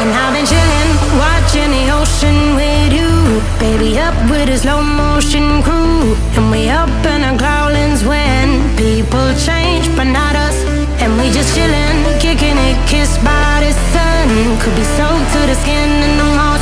And I've been chilling, watching the ocean with you. Baby, up with a slow motion crew. And we up in our growlings when people change, but not us. And we just chilling, kicking it, kissed by the sun. Could be soaked to the skin in the morning.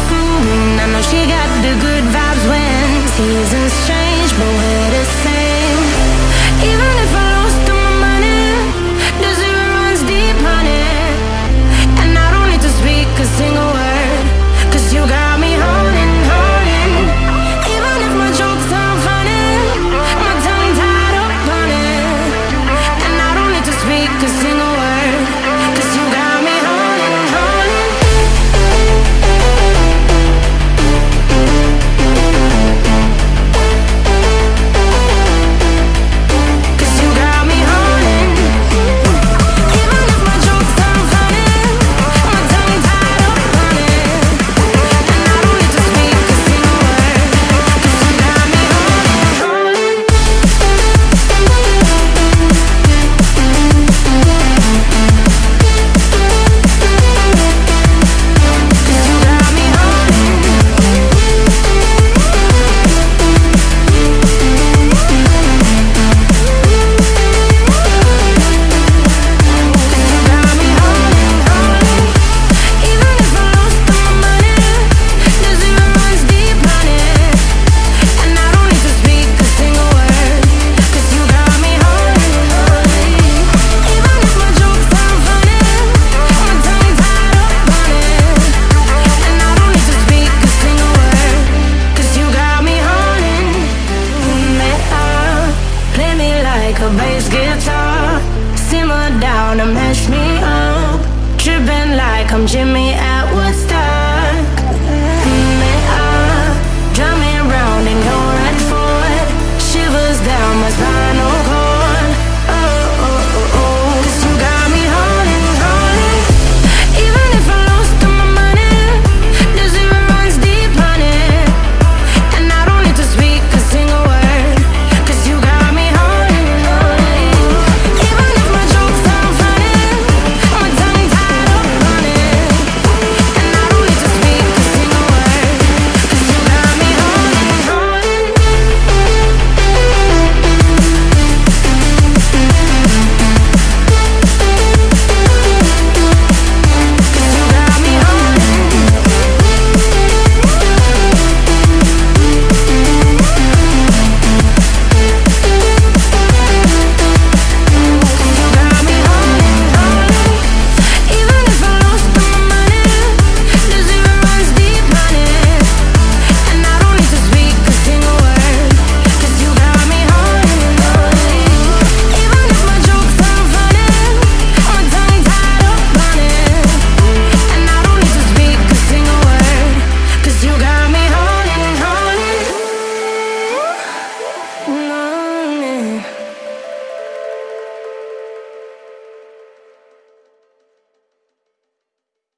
like a bass guitar. Simmer down and mash me up. Dripping like I'm Jimmy Atwood.